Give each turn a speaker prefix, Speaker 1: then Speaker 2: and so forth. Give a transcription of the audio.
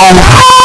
Speaker 1: bom.